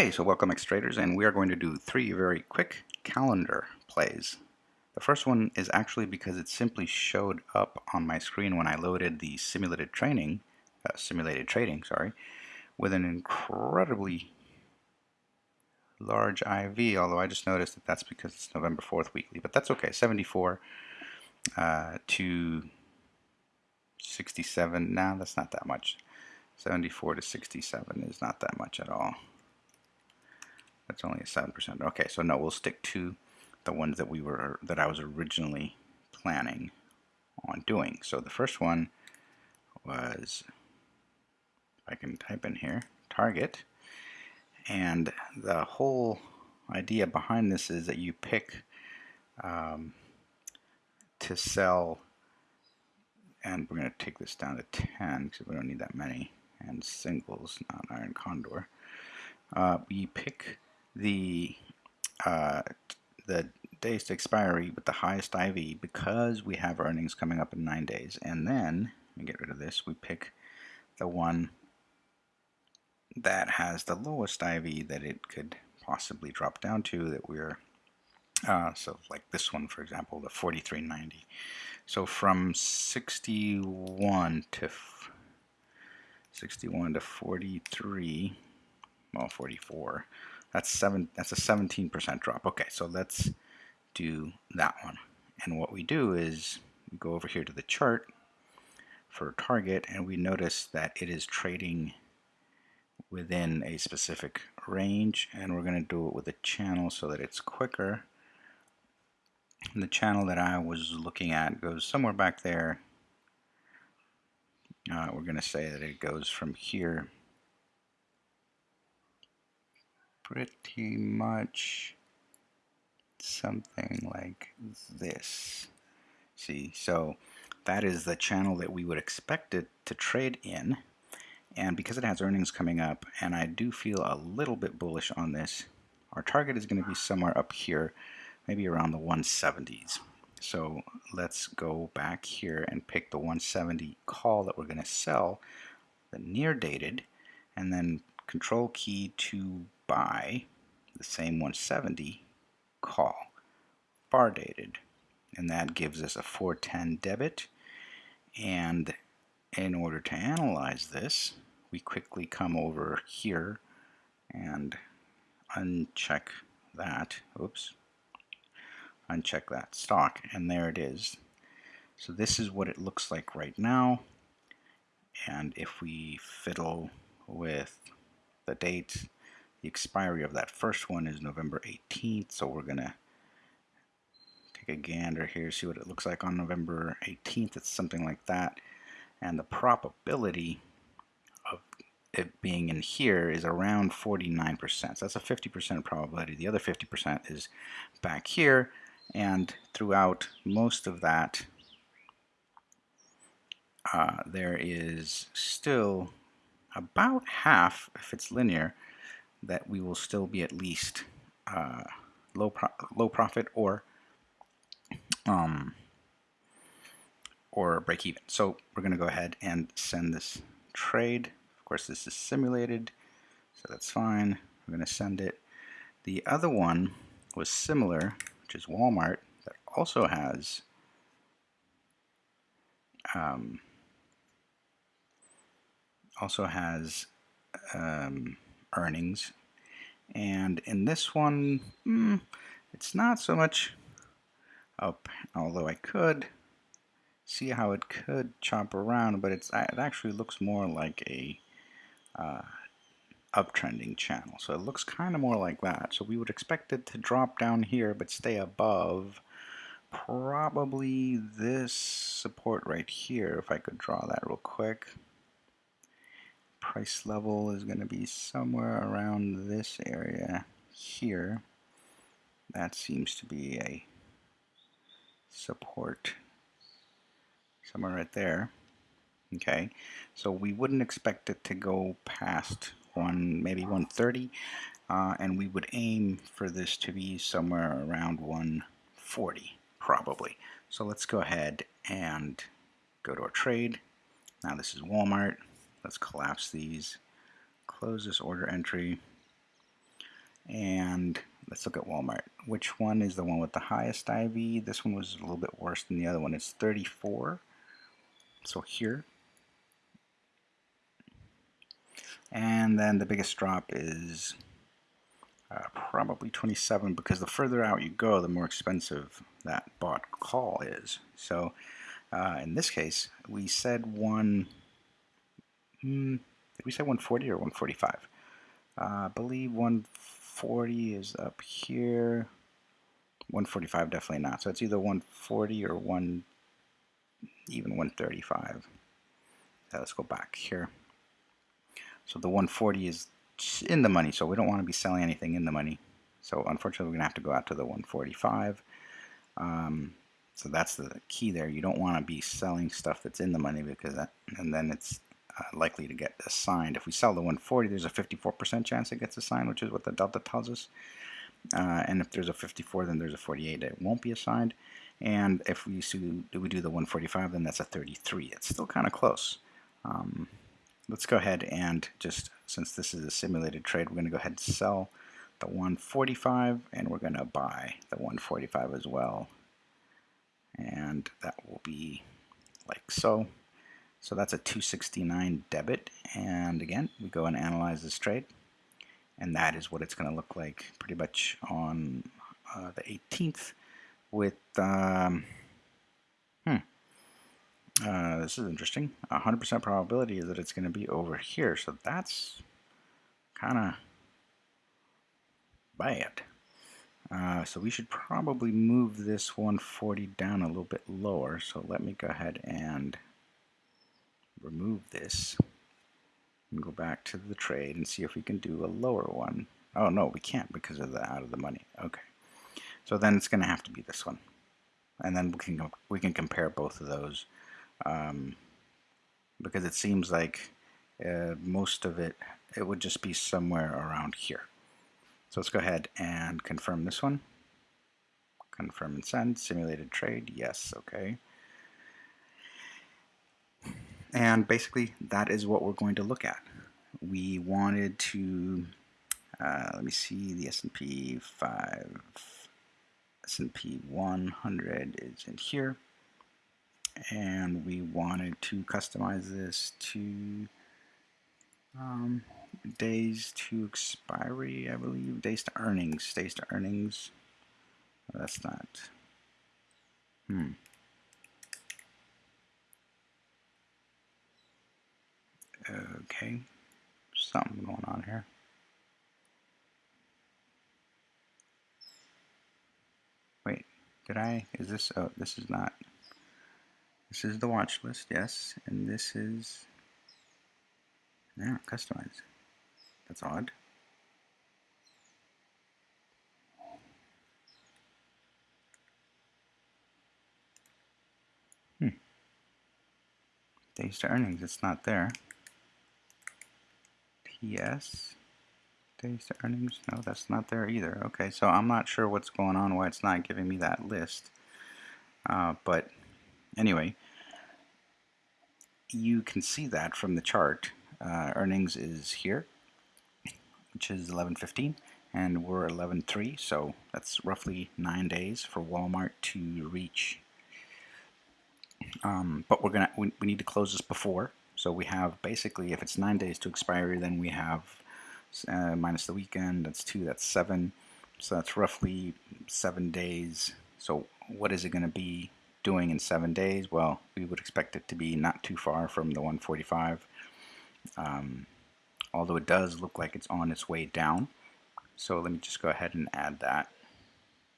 Okay, so welcome X-Traders, and we are going to do three very quick calendar plays. The first one is actually because it simply showed up on my screen when I loaded the simulated training, uh, simulated trading, sorry, with an incredibly large IV, although I just noticed that that's because it's November 4th weekly, but that's okay, 74 uh, to 67, now nah, that's not that much. 74 to 67 is not that much at all. That's only a 7%. Okay, so no, we'll stick to the ones that we were that I was originally planning on doing. So the first one was I can type in here target and the whole idea behind this is that you pick um, to sell and we're going to take this down to 10 because we don't need that many and singles not iron condor uh, we pick the uh, the days to expiry with the highest IV because we have earnings coming up in nine days. And then, we get rid of this, we pick the one that has the lowest IV that it could possibly drop down to that we're, uh, so like this one, for example, the 4390. So from 61 to 61 to 43, well, 44, that's seven. That's a 17% drop. Okay, so let's do that one. And what we do is we go over here to the chart for target, and we notice that it is trading within a specific range, and we're going to do it with a channel so that it's quicker. And the channel that I was looking at goes somewhere back there. Uh, we're going to say that it goes from here pretty much something like this. See, so that is the channel that we would expect it to trade in. And because it has earnings coming up, and I do feel a little bit bullish on this, our target is going to be somewhere up here, maybe around the 170s. So let's go back here and pick the 170 call that we're going to sell, the near dated, and then control key to buy the same 170 call bar dated. And that gives us a 410 debit. And in order to analyze this we quickly come over here and uncheck that. Oops. Uncheck that stock and there it is. So this is what it looks like right now. And if we fiddle with the date the expiry of that first one is November 18th, so we're going to take a gander here, see what it looks like on November 18th. It's something like that. And the probability of it being in here is around 49%. So that's a 50% probability. The other 50% is back here. And throughout most of that, uh, there is still about half, if it's linear, that we will still be at least uh, low pro low profit or um, or break even. So we're going to go ahead and send this trade. Of course, this is simulated, so that's fine. We're going to send it. The other one was similar, which is Walmart, that also has um, also has um, earnings. And in this one, mm, it's not so much up, although I could see how it could chop around, but it's it actually looks more like a uh, uptrending channel. So it looks kind of more like that. So we would expect it to drop down here, but stay above probably this support right here, if I could draw that real quick price level is going to be somewhere around this area here. That seems to be a support somewhere right there. Okay, so we wouldn't expect it to go past one, maybe 130, uh, and we would aim for this to be somewhere around 140, probably. So let's go ahead and go to our trade. Now this is Walmart. Let's collapse these, close this order entry, And let's look at Walmart. Which one is the one with the highest IV? This one was a little bit worse than the other one. It's 34. So here. And then the biggest drop is uh, probably 27 because the further out you go, the more expensive that bought call is. So uh, in this case, we said one, hmm, did we say 140 or 145? Uh, I believe 140 is up here. 145 definitely not. So it's either 140 or one, even 135. So let's go back here. So the 140 is in the money, so we don't want to be selling anything in the money. So unfortunately, we're going to have to go out to the 145. Um, so that's the key there. You don't want to be selling stuff that's in the money because that, and then it's uh, likely to get assigned. If we sell the 140, there's a 54% chance it gets assigned, which is what the delta tells us. Uh, and if there's a 54, then there's a 48 it won't be assigned. And if we do, we do the 145, then that's a 33. It's still kind of close. Um, let's go ahead and just, since this is a simulated trade, we're going to go ahead and sell the 145 and we're going to buy the 145 as well. And that will be like so. So that's a 269 debit. And again, we go and analyze this trade. And that is what it's going to look like pretty much on uh, the 18th with um, uh, this is interesting. 100% probability is that it's going to be over here. So that's kind of bad. Uh, so we should probably move this 140 down a little bit lower. So let me go ahead and remove this and go back to the trade and see if we can do a lower one. Oh no, we can't because of the out of the money. Okay. So then it's going to have to be this one. And then we can we can compare both of those um, because it seems like uh, most of it, it would just be somewhere around here. So let's go ahead and confirm this one. Confirm and send, simulated trade, yes, okay. And basically that is what we're going to look at. We wanted to, uh, let me see, the S&P 5, S&P 100 is in here and we wanted to customize this to um, days to expiry, I believe, days to earnings, days to earnings. that's not. Hmm. Okay, something going on here. Wait, did I? Is this? Oh, this is not. This is the watch list, yes, and this is, yeah, customized. That's odd. Hmm. Days to earnings, it's not there. TS, days to earnings, no, that's not there either. Okay, so I'm not sure what's going on, why it's not giving me that list. Uh, but anyway, you can see that from the chart. Uh, earnings is here, which is 11.15, and we're 11.3, so that's roughly nine days for Walmart to reach. Um, but we're gonna we, we need to close this before, so we have basically if it's nine days to expiry, then we have uh, minus the weekend. That's two. That's seven. So that's roughly seven days. So what is it going to be doing in seven days? Well, we would expect it to be not too far from the 145, um, although it does look like it's on its way down. So let me just go ahead and add that.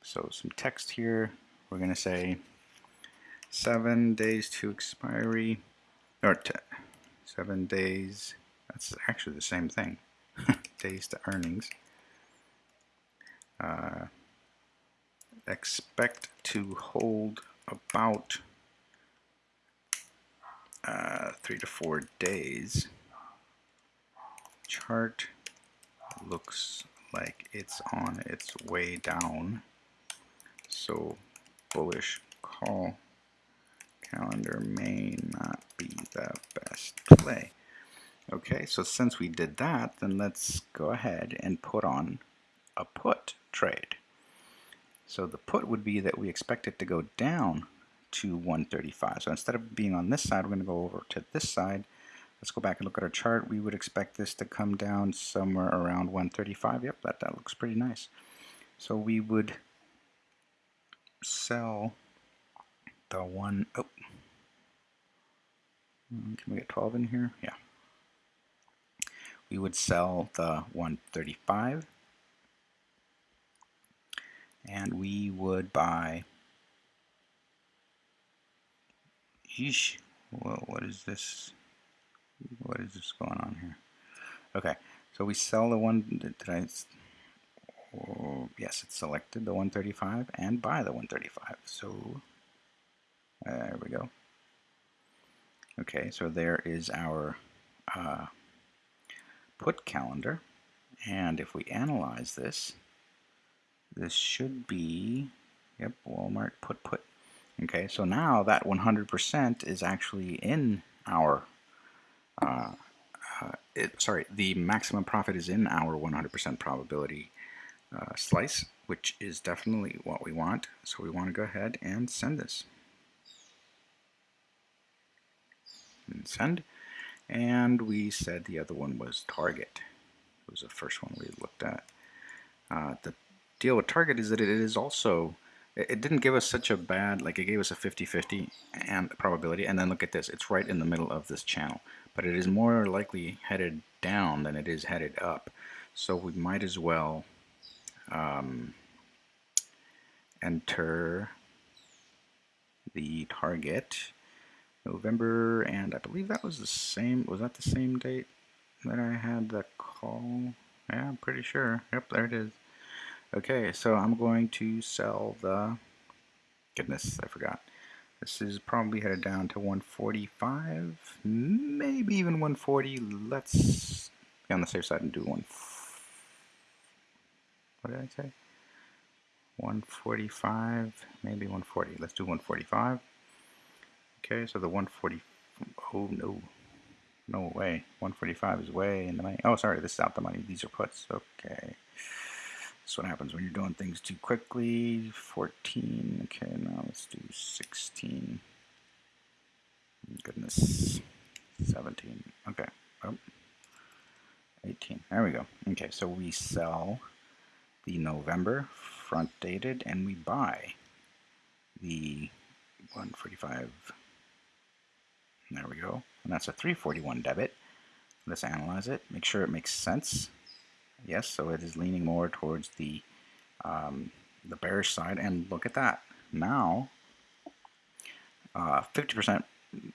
So some text here, we're going to say seven days to expiry, or seven days, that's actually the same thing, days to earnings. Uh, expect to hold about uh, three to four days. Chart looks like it's on its way down. So bullish call calendar may not be the best play. Okay, so since we did that, then let's go ahead and put on a put trade. So the put would be that we expect it to go down to 135. So instead of being on this side, we're going to go over to this side. Let's go back and look at our chart. We would expect this to come down somewhere around 135. Yep, that, that looks pretty nice. So we would sell the one, oh, hmm, can we get 12 in here? Yeah. We would sell the 135 and we would buy Yeesh. Whoa, what is this? What is this going on here? Okay, so we sell the one, did I, oh, yes, it's selected, the 135, and buy the 135. So, there we go. Okay, so there is our uh, put calendar. And if we analyze this, this should be, yep, Walmart put put. Okay, so now that 100% is actually in our, uh, uh, it, sorry, the maximum profit is in our 100% probability uh, slice, which is definitely what we want. So we want to go ahead and send this. And send. And we said the other one was target. It was the first one we looked at. Uh, the deal with target is that it is also it didn't give us such a bad like it gave us a 50-50 and probability and then look at this it's right in the middle of this channel but it is more likely headed down than it is headed up so we might as well um, enter the target November and I believe that was the same was that the same date that I had the call yeah I'm pretty sure yep there it is Okay, so I'm going to sell the, goodness, I forgot. This is probably headed down to 145, maybe even 140. Let's be on the safe side and do one. What did I say? 145, maybe 140. Let's do 145. Okay, so the 140, oh no, no way. 145 is way in the money. Oh, sorry, this is out the money. These are puts. Okay. That's what happens when you're doing things too quickly. 14, okay, now let's do 16. Goodness, 17, okay, oh, 18, there we go. Okay, so we sell the November front dated and we buy the 145, there we go, and that's a 341 debit. Let's analyze it, make sure it makes sense. Yes, so it is leaning more towards the um, the bearish side, and look at that. Now, 50% uh,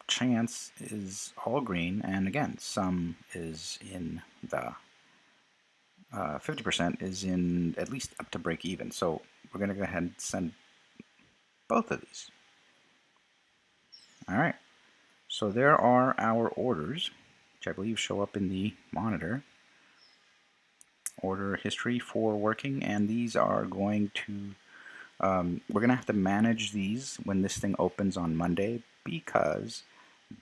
chance is all green, and again, some is in the 50% uh, is in at least up to break even. So we're going to go ahead and send both of these. All right, so there are our orders, which I believe show up in the monitor. Order history for working and these are going to um, we're gonna have to manage these when this thing opens on Monday because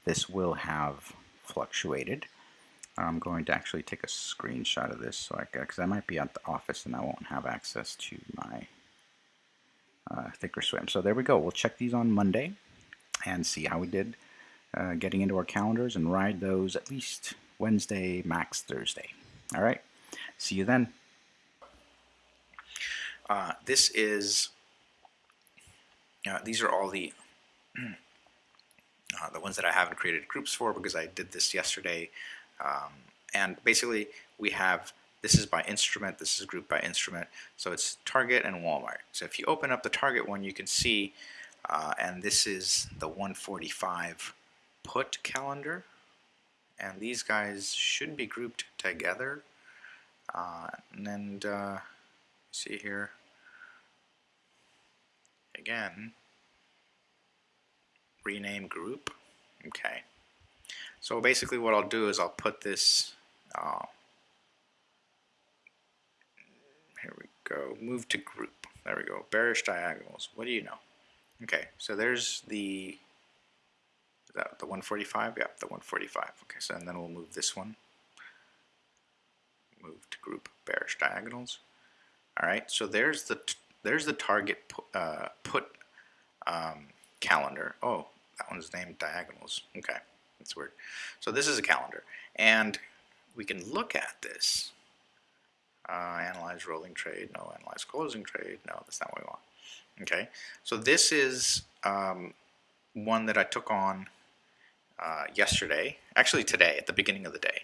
this will have fluctuated. I'm going to actually take a screenshot of this so I because I might be at the office and I won't have access to my uh, thinkorswim. So there we go. We'll check these on Monday and see how we did uh, getting into our calendars and ride those at least Wednesday max Thursday all right See you then. Uh, this is, uh, these are all the, uh, the ones that I haven't created groups for because I did this yesterday. Um, and basically we have, this is by instrument, this is grouped by instrument. So it's Target and Walmart. So if you open up the Target one, you can see, uh, and this is the 145 put calendar. And these guys should be grouped together. Uh, and uh, see here. Again. Rename group. Okay. So basically what I'll do is I'll put this uh, here we go. Move to group. There we go. Bearish diagonals. What do you know? Okay. So there's the that the 145 yeah the 145 okay so and then we'll move this one move to group bearish diagonals. All right, so there's the there's the target put, uh, put um, calendar. Oh, that one's named diagonals. Okay, that's weird. So this is a calendar, and we can look at this. Uh, analyze rolling trade. No, analyze closing trade. No, that's not what we want. Okay, so this is um, one that I took on uh, yesterday, actually today, at the beginning of the day.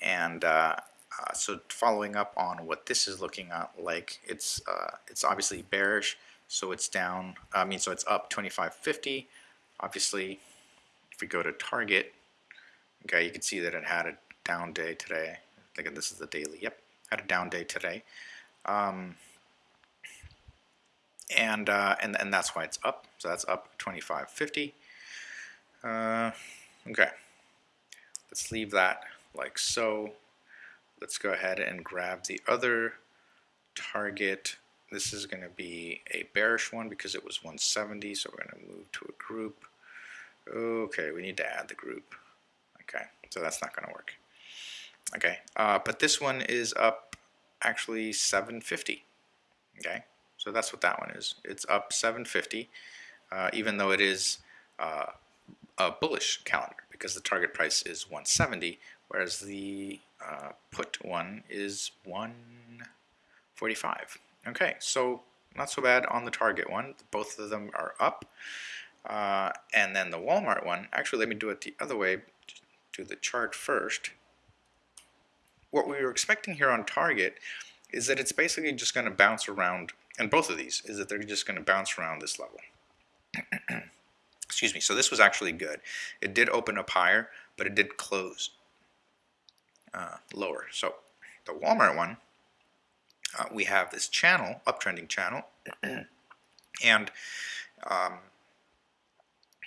And uh, uh, so following up on what this is looking like it's uh, it's obviously bearish, so it's down. I mean, so it's up 25.50. Obviously, if we go to target, okay, you can see that it had a down day today. Think this is the daily. Yep, had a down day today. Um, and uh, and and that's why it's up. So that's up 25.50. Uh, okay, let's leave that like so. Let's go ahead and grab the other target. This is going to be a bearish one because it was 170, so we're going to move to a group. Okay, we need to add the group. Okay, so that's not going to work. Okay, uh, but this one is up actually 750. Okay, so that's what that one is. It's up 750, uh, even though it is uh, a bullish calendar because the target price is 170, whereas the uh, put one is 145. Okay, so not so bad on the target one. Both of them are up. Uh, and then the Walmart one, actually let me do it the other way, do the chart first. What we were expecting here on target is that it's basically just going to bounce around and both of these is that they're just going to bounce around this level. Excuse me. So this was actually good. It did open up higher, but it did close uh, lower. So the Walmart one, uh, we have this channel, uptrending channel, and um,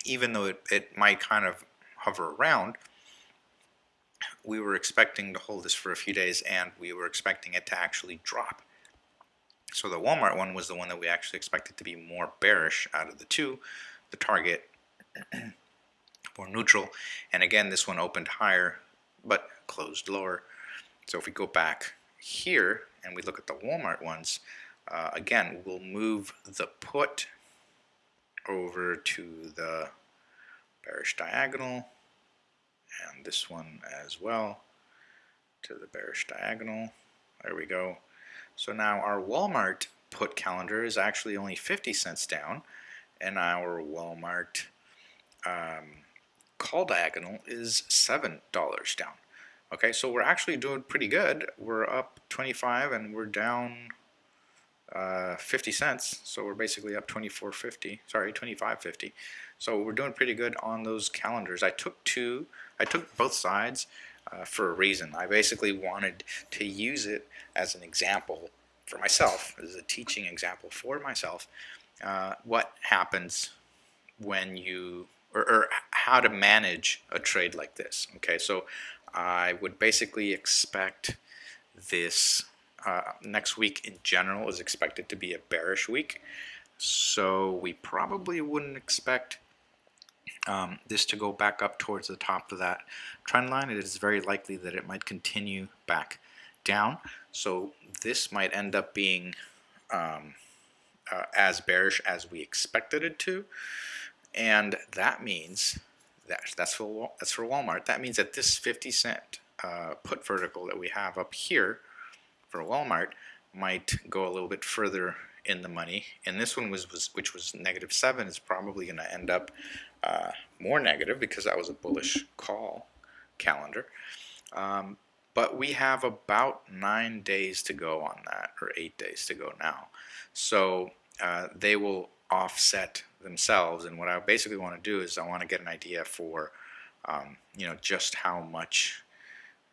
even though it, it might kind of hover around, we were expecting to hold this for a few days and we were expecting it to actually drop. So the Walmart one was the one that we actually expected to be more bearish out of the two. The Target more neutral. And again, this one opened higher, but closed lower. So if we go back here and we look at the Walmart ones, uh, again, we'll move the put over to the bearish diagonal and this one as well to the bearish diagonal. There we go. So now our Walmart put calendar is actually only 50 cents down and our Walmart um, call diagonal is $7 down. Okay, so we're actually doing pretty good. We're up 25 and we're down uh, 50 cents. So we're basically up 24.50, sorry, 25.50. So we're doing pretty good on those calendars. I took two, I took both sides uh, for a reason. I basically wanted to use it as an example for myself, as a teaching example for myself, uh, what happens when you, or, or, how to manage a trade like this. Okay, so I would basically expect this uh, next week in general is expected to be a bearish week. So we probably wouldn't expect um, this to go back up towards the top of that trend line. It is very likely that it might continue back down. So this might end up being um, uh, as bearish as we expected it to. And that means that that's for that's for Walmart. That means that this 50 cent uh, put vertical that we have up here for Walmart might go a little bit further in the money. And this one was, was which was negative seven is probably going to end up uh, more negative because that was a bullish call calendar. Um, but we have about nine days to go on that, or eight days to go now. So uh, they will offset themselves. And what I basically want to do is I want to get an idea for, um, you know, just how much,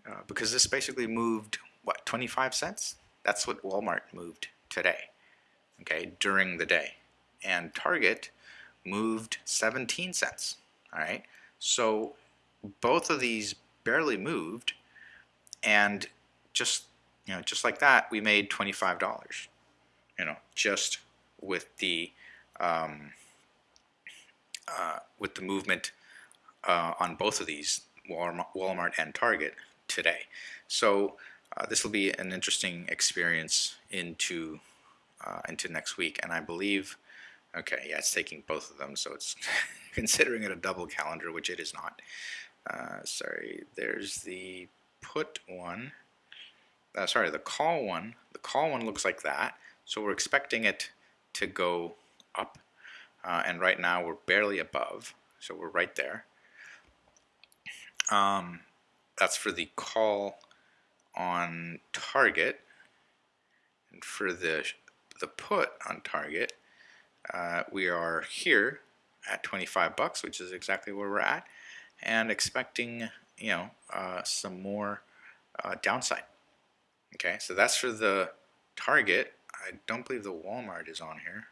uh, because this basically moved, what, 25 cents? That's what Walmart moved today, okay, during the day. And Target moved 17 cents. All right. So both of these barely moved and just you know just like that we made $25 you know just with the um, uh, with the movement uh, on both of these Walmart, and Target today so uh, this will be an interesting experience into uh, into next week. And I believe, okay, yeah, it's taking both of them, so it's considering it a double calendar, which it is not. Uh, sorry, there's the put one. Uh, sorry, the call one. The call one looks like that. So we're expecting it to go up. Uh, and right now we're barely above. So we're right there. Um, that's for the call on target. And for the, the put on target, uh, we are here at 25 bucks, which is exactly where we're at, and expecting, you know, uh, some more uh, downside. Okay, so that's for the target. I don't believe the Walmart is on here.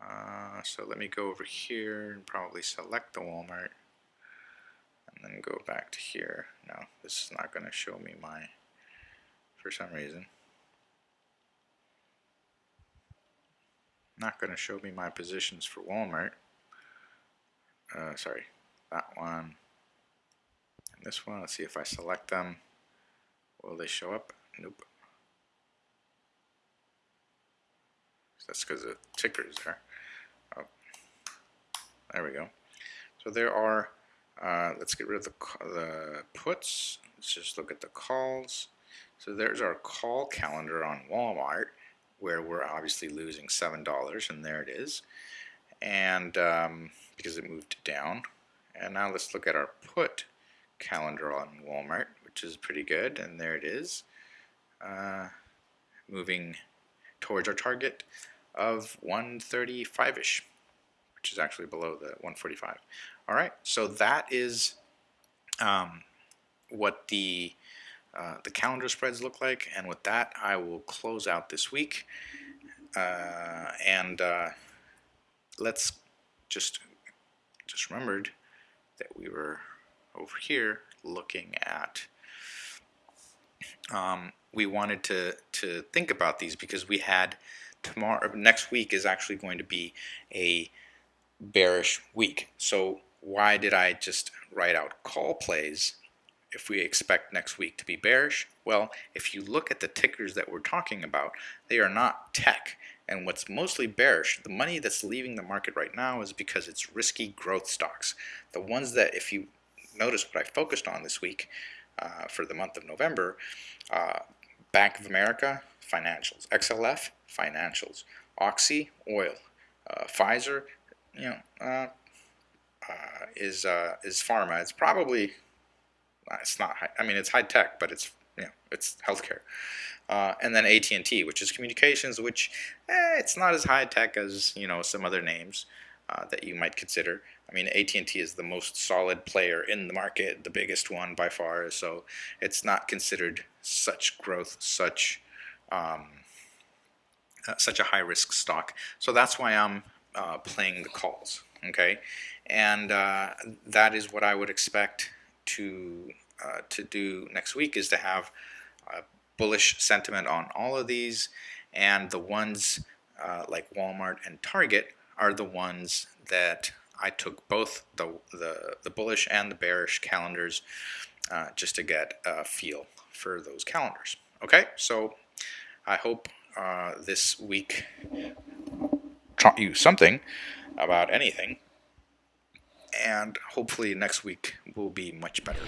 Uh, so let me go over here and probably select the Walmart and then go back to here. No, this is not going to show me my, for some reason. Not going to show me my positions for Walmart. Uh, sorry, that one and this one. Let's see if I select them. Will they show up? Nope. That's because the ticker is there. There we go. So there are, uh, let's get rid of the, the puts. Let's just look at the calls. So there's our call calendar on Walmart where we're obviously losing $7 and there it is. And um, because it moved down. And now let's look at our put calendar on Walmart, which is pretty good. And there it is. Uh, moving towards our target of 135-ish, which is actually below the 145. All right, so that is um, what the uh, the calendar spreads look like, and with that, I will close out this week. Uh, and uh, let's just just remembered that we were over here looking at um, we wanted to to think about these because we had tomorrow next week is actually going to be a bearish week so why did I just write out call plays if we expect next week to be bearish well if you look at the tickers that we're talking about they are not tech and what's mostly bearish the money that's leaving the market right now is because it's risky growth stocks the ones that if you notice what I focused on this week uh, for the month of November uh, Bank of America financials. XLF, financials. Oxy, oil. Uh, Pfizer, you know, uh, uh, is uh, is pharma. It's probably uh, it's not. High, I mean, it's high tech, but it's you know, it's healthcare. Uh, and then AT&T, which is communications, which eh, it's not as high tech as you know some other names that you might consider. I mean, AT&T is the most solid player in the market, the biggest one by far. So it's not considered such growth, such um, uh, such a high risk stock. So that's why I'm uh, playing the calls. Okay, and uh, that is what I would expect to uh, to do next week is to have bullish sentiment on all of these, and the ones uh, like Walmart and Target are the ones that I took both the, the, the bullish and the bearish calendars uh, just to get a feel for those calendars. Okay, so I hope uh, this week taught you something about anything. And hopefully next week will be much better.